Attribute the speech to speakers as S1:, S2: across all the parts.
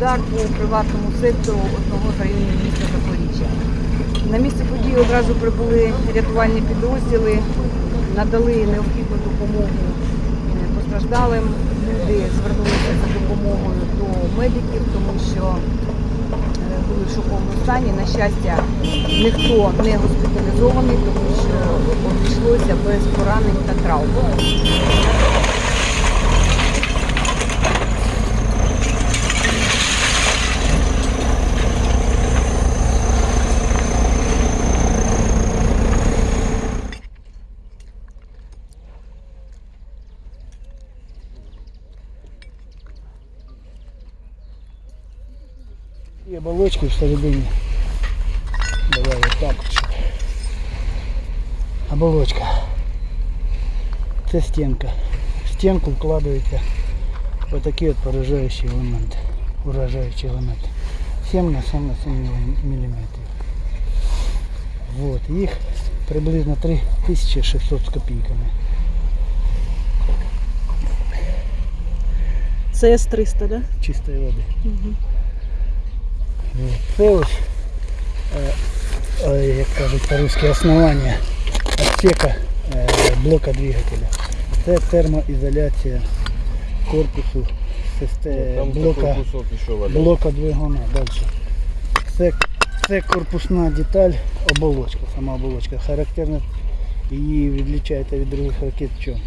S1: удар по приватному сектору одного з районів міста Запоріжжя. На місце події одразу прибули рятувальні підрозділи, надали необхідну допомогу постраждалим. Люди звернулися за допомогою до медиків, тому що е, були в шоковому стані. На щастя, ніхто не госпіталізований, тому що обійшлося без поранень та травм.
S2: І оболочки всередині. Давай вот так от, щоб. Оболочка. Це стінка. В стінку вкладаються отакі от поражаючі елементи. Уражаючі елементи. 7 на 7 на 7 мм. Вот. Їх приблизно 3600 з копійками.
S3: Це С-300, да?
S2: чистої води.
S3: Угу.
S2: Це ось, е, як кажуть по-русски, основання отсека е, блока двигателя. Це термоізоляція корпусу систе- блока, блока двигуна. Далі. Це, це корпусна деталь, оболочка, сама оболочка. Характерна її відлічаєте від других ракет чому?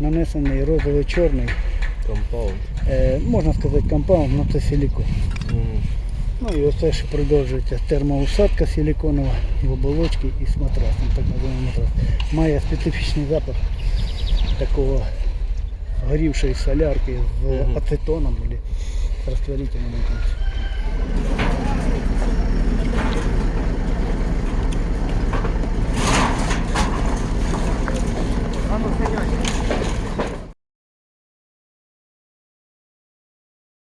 S2: Нанесений розовий чорний,
S4: Компаунд.
S2: е, можна сказати компаунд, але це силікон.
S4: Мгм.
S2: Ну і оце ще продовжується термоусадка силіконова в оболочці і з матрасом, так називаємо матрас. Має специфічний запах такого горівшої солярки з ацетоном або розтворителем.